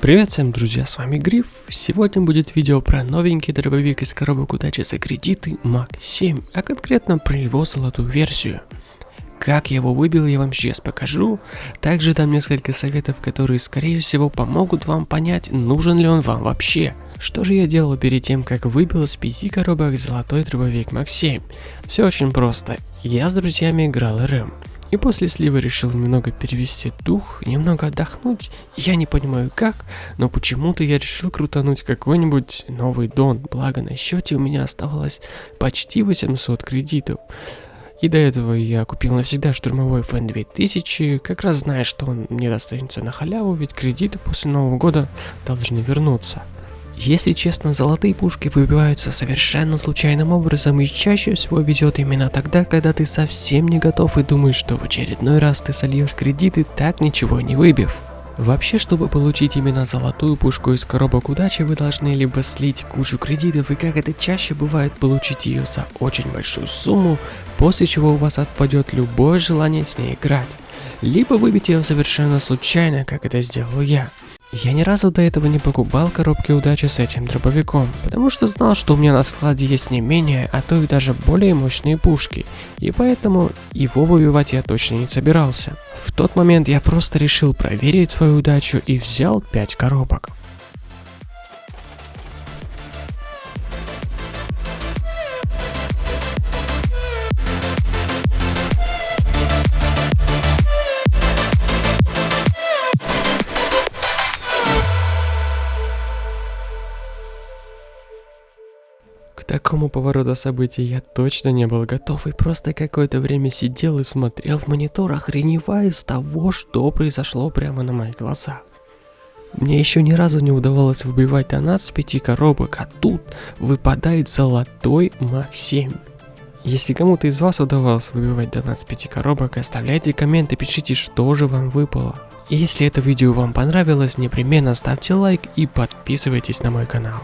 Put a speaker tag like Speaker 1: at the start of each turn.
Speaker 1: Привет всем, друзья, с вами Гриф. Сегодня будет видео про новенький дробовик из коробок удачи за кредиты Мак 7, а конкретно про его золотую версию. Как я его выбил, я вам сейчас покажу. Также дам несколько советов, которые, скорее всего, помогут вам понять, нужен ли он вам вообще. Что же я делал перед тем, как выбил из 5 коробок золотой дробовик Мак 7? Все очень просто. Я с друзьями играл РМ. И после слива решил немного перевести дух, немного отдохнуть. Я не понимаю как, но почему-то я решил крутануть какой-нибудь новый дон, благо на счете у меня оставалось почти 800 кредитов. И до этого я купил навсегда штурмовой FN 2000, как раз зная, что он мне достанется на халяву, ведь кредиты после Нового года должны вернуться. Если честно, золотые пушки выбиваются совершенно случайным образом и чаще всего везет именно тогда, когда ты совсем не готов и думаешь, что в очередной раз ты сольешь кредиты, так ничего не выбив. Вообще, чтобы получить именно золотую пушку из коробок удачи, вы должны либо слить кучу кредитов и как это чаще бывает, получить ее за очень большую сумму, после чего у вас отпадет любое желание с ней играть, либо выбить ее совершенно случайно, как это сделал я. Я ни разу до этого не покупал коробки удачи с этим дробовиком, потому что знал, что у меня на складе есть не менее, а то и даже более мощные пушки, и поэтому его выбивать я точно не собирался. В тот момент я просто решил проверить свою удачу и взял 5 коробок. Такому повороту событий я точно не был готов и просто какое-то время сидел и смотрел в монитор, охреневая с того, что произошло прямо на моих глазах. Мне еще ни разу не удавалось выбивать донат с пяти коробок, а тут выпадает золотой Мах 7. Если кому-то из вас удавалось выбивать донат с пяти коробок, оставляйте комменты, пишите, что же вам выпало. И если это видео вам понравилось, непременно ставьте лайк и подписывайтесь на мой канал.